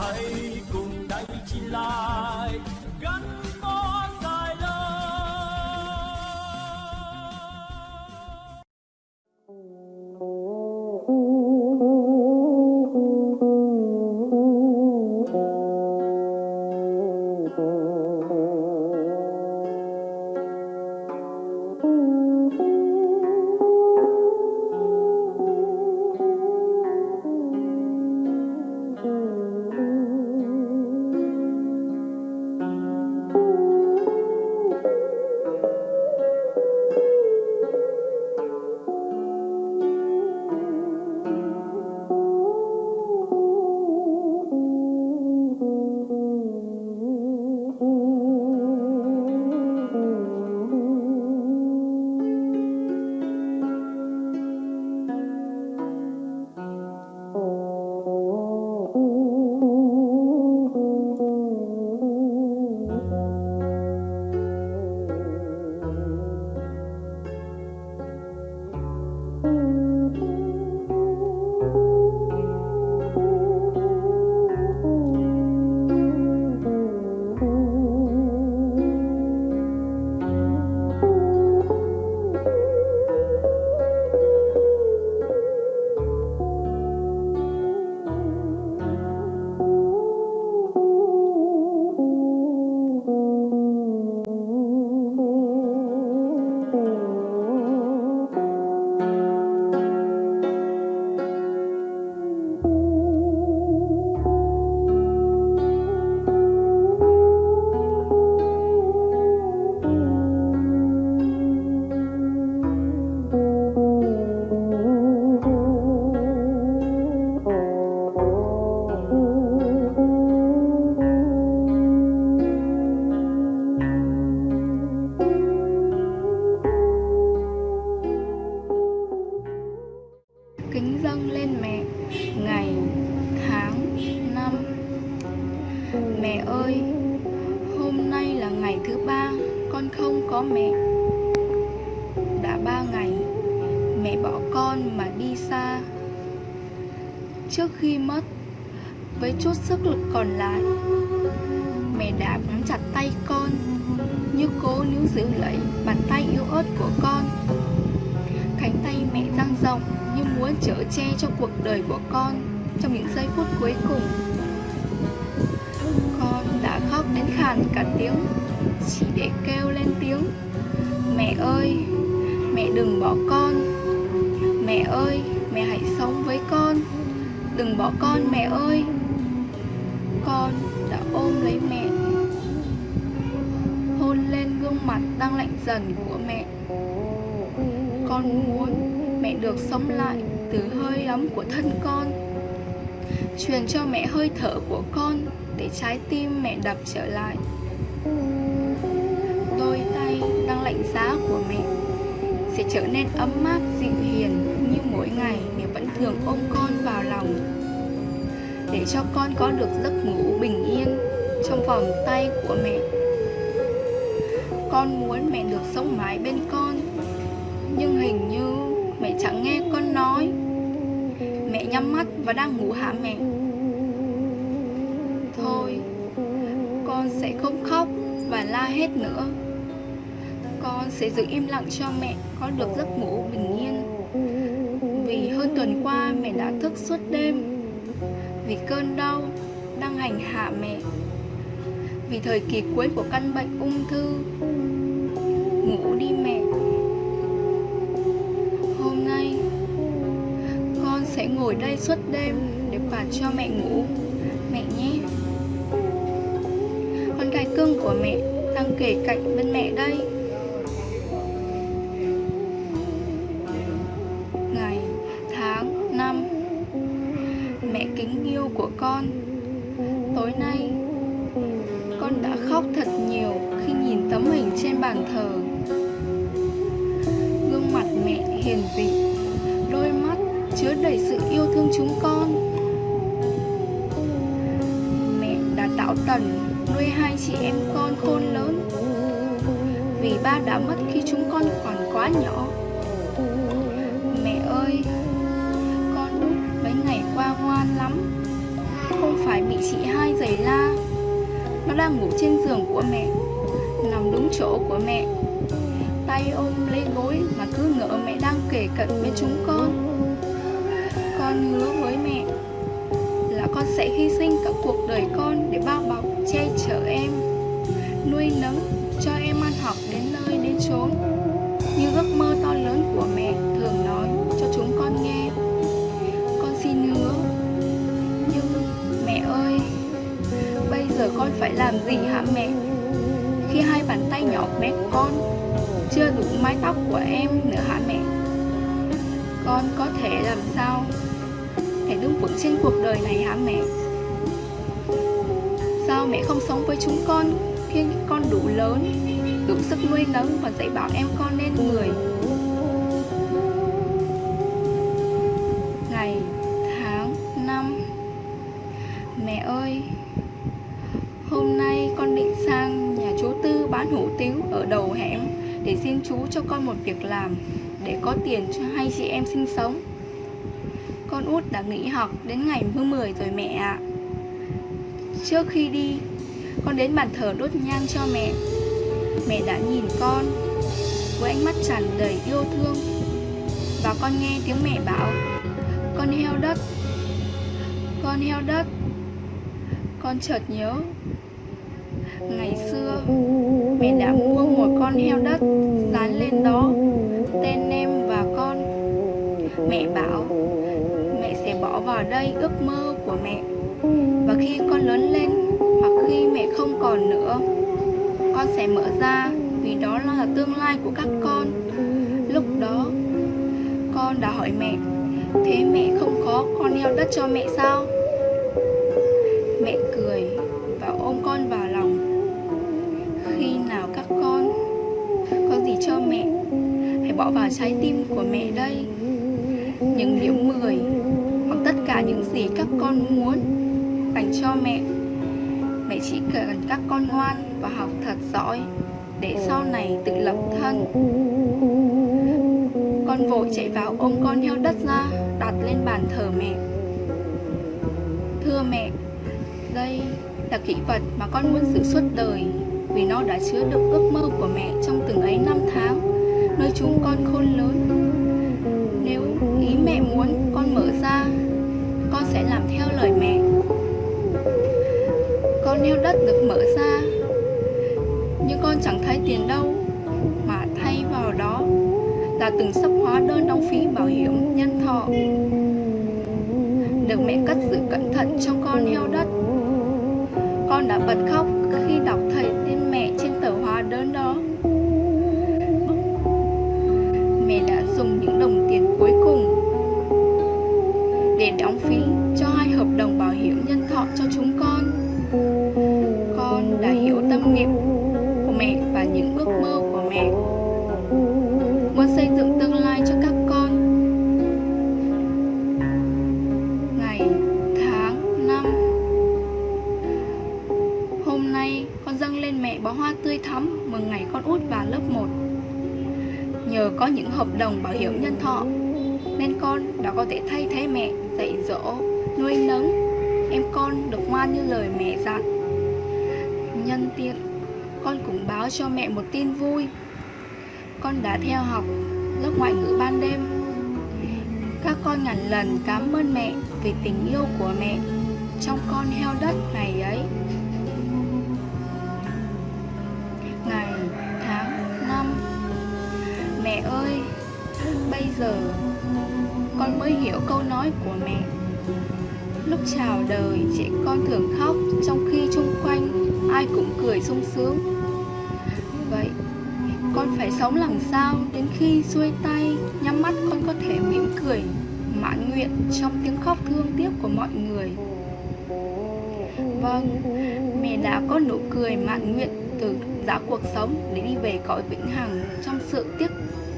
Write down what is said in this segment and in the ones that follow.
hãy dâng lên mẹ. Ngày, tháng, năm. Mẹ ơi, hôm nay là ngày thứ ba, con không có mẹ. Đã ba ngày, mẹ bỏ con mà đi xa. Trước khi mất, với chút sức lực còn lại, mẹ đã nắm chặt tay con, như cố níu giữ lấy bàn tay yếu ớt của con cánh tay mẹ dang rộng như muốn chở che cho cuộc đời của con trong những giây phút cuối cùng. Con đã khóc đến khàn cả tiếng, chỉ để kêu lên tiếng, mẹ ơi, mẹ đừng bỏ con, mẹ ơi, mẹ hãy sống với con, đừng bỏ con, mẹ ơi. Con đã ôm lấy mẹ, hôn lên gương mặt đang lạnh dần của mẹ con muốn, mẹ được sống lại từ hơi ấm của thân con. Truyền cho mẹ hơi thở của con để trái tim mẹ đập trở lại. Đôi tay đang lạnh giá của mẹ sẽ trở nên ấm áp, dịu hiền như mỗi ngày mẹ vẫn thường ôm con vào lòng. Để cho con có được giấc ngủ bình yên trong vòng tay của mẹ, con muốn mẹ được sống mãi bên con nhưng hình như mẹ chẳng nghe con nói. Mẹ nhắm mắt và đang ngủ hả mẹ? Thôi, Con sẽ không khóc và la hết nữa. Con sẽ giữ im lặng cho mẹ có được giấc ngủ bình yên. Vì hơn tuần qua mẹ đã thức suốt đêm. Vì cơn đau đang hành hạ mẹ. Vì thời kỳ cuối của căn bệnh ung thư. Ngủ đi mẹ. Hôm nay. Con sẽ ngồi đây suốt đêm Để quạt cho mẹ ngủ. Mẹ nhé. Con gái cưng của mẹ Đang kể cạnh bên mẹ đây. Ngày, tháng, năm Mẹ kính yêu của con. Tối nay Con đã khóc thật nhiều Khi nhìn tấm hình trên bàn thờ. Bình dị đôi mắt chứa đầy sự yêu thương chúng con. Mẹ đã tạo tần nuôi hai chị em con khôn lớn. Vì ba đã mất khi chúng con còn quá nhỏ. Mẹ ơi, con út mấy ngày qua ngoan lắm. Không phải bị chị hai giày la. Nó đang ngủ trên giường của mẹ, Nằm đúng chỗ của mẹ. Tay ôm lấy gối mà cứ ngỡ mẹ đang kể cận bên chúng con. Con hứa với mẹ Là con sẽ hy sinh cả cuộc đời con để bao bọc, che chở em Nuôi nấng cho em ăn học đến nơi đến chốn. Như ước mơ to lớn của mẹ thường nói cho chúng con nghe. Con xin hứa Nhưng mẹ ơi Bây giờ con phải làm gì hả mẹ? Khi hai bàn tay nhỏ bé con Chưa đủ mái tóc của em nữa hả mẹ? Con có thể làm sao Để đứng vững trên cuộc đời này hả mẹ? Sao mẹ không sống với chúng con Khi con đủ lớn Đủ sức nuôi nấng và dạy bảo em con nên người? Ngày, tháng, năm. Mẹ ơi Hôm nay con định sang nhà chú Tư bán hủ tiếu ở đầu hẻm Để xin chú cho con một việc làm. Để có tiền cho hai chị em sinh sống. Con út đã nghỉ học đến ngày mưa 10 rồi mẹ ạ. Trước khi đi, Con đến bàn thờ đốt nhang cho mẹ. Mẹ đã nhìn con Với ánh mắt tràn đầy yêu thương. Và con nghe tiếng mẹ bảo, Con heo đất, Con heo đất, Con chợt nhớ. Ngày xưa, Mẹ đã mua một con heo đất Dán lên đó. Mẹ bảo, Mẹ sẽ bỏ vào đây ước mơ của mẹ. Và khi con lớn lên, Hoặc khi mẹ không còn nữa, Con sẽ mở ra, Vì đó là tương lai của các con. Lúc đó, Con đã hỏi mẹ, Thế mẹ không có con heo đất cho mẹ sao? Mẹ cười và ôm con vào lòng. Khi nào các con có gì cho mẹ, Hãy bỏ vào trái tim của mẹ đây. Những điểm 10 Hoặc tất cả những gì các con muốn Dành cho mẹ. Mẹ chỉ cần các con ngoan và học thật giỏi Để sau này tự lập thân. Con vội chạy vào ôm con heo đất ra, Đặt lên bàn thờ mẹ. Thưa mẹ, Đây là kỷ vật mà con muốn giữ suốt đời Vì nó đã chứa được ước mơ của mẹ trong từng ấy năm tháng. Nơi chúng con khôn lớn mẹ muốn, con mở ra. Con sẽ làm theo lời mẹ. Con heo đất được mở ra. Nhưng con chẳng thấy tiền đâu, Mà thay vào đó là từng sắp hóa đơn đóng phí bảo hiểm nhân thọ. Được mẹ cất giữ cẩn thận trong con heo đất. Con đã bật khóc khi đọc hợp đồng bảo hiểm nhân thọ. Nên con đã có thể thay thế mẹ dạy dỗ, nuôi nấng. Em con được ngoan như lời mẹ dặn. Nhân tiện con cũng báo cho mẹ một tin vui. Con đã theo học lớp ngoại ngữ ban đêm. Các con ngàn lần cảm ơn mẹ vì tình yêu của mẹ. Trong con heo đất ngày ấy bây giờ con mới hiểu câu nói của mẹ. Lúc chào đời trẻ con thường khóc trong khi chung quanh ai cũng cười sung sướng. Vậy con phải sống làm sao đến khi xuôi tay Nhắm mắt con có thể mỉm cười Mãn nguyện trong tiếng khóc thương tiếc của mọi người. Vâng, mẹ đã có nụ cười mãn nguyện từ giá cuộc sống để đi về cõi vĩnh hằng trong sự tiếc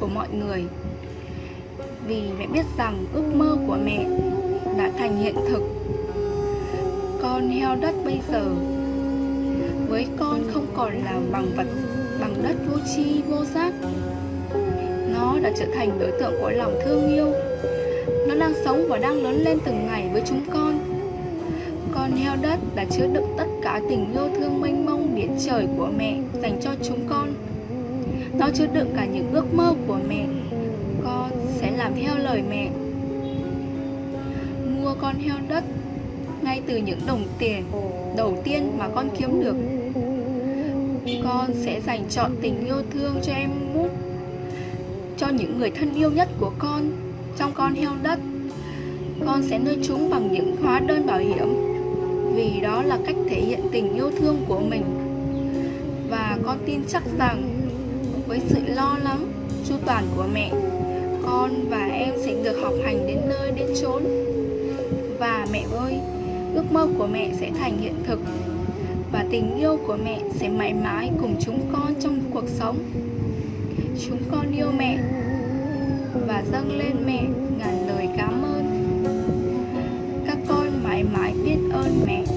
của mọi người. Vì mẹ biết rằng ước mơ của mẹ đã thành hiện thực Con heo đất bây giờ với con không còn là bằng vật, bằng đất vô tri, vô giác nó đã trở thành đối tượng của lòng thương yêu nó đang sống và đang lớn lên từng ngày với chúng con con heo đất đã chứa đựng tất cả tình yêu thương mênh mông biển trời của mẹ dành cho chúng con. Nó chứa đựng cả những ước mơ của mẹ. Con sẽ làm theo lời mẹ. Mua con heo đất ngay từ những đồng tiền đầu tiên mà con kiếm được. Con sẽ dành trọn tình yêu thương cho em mút, cho những người thân yêu nhất của con trong con heo đất. Con sẽ nuôi chúng bằng những hóa đơn bảo hiểm vì đó là cách thể hiện tình yêu thương của mình. Và con tin chắc rằng với sự lo lắng, chu toàn của mẹ, con và em sẽ được học hành đến nơi đến chốn. Và mẹ ơi, ước mơ của mẹ sẽ thành hiện thực và tình yêu của mẹ sẽ mãi mãi cùng chúng con trong cuộc sống. Chúng con yêu mẹ và dâng lên mẹ ngàn lời cảm ơn. Các con mãi mãi biết ơn mẹ.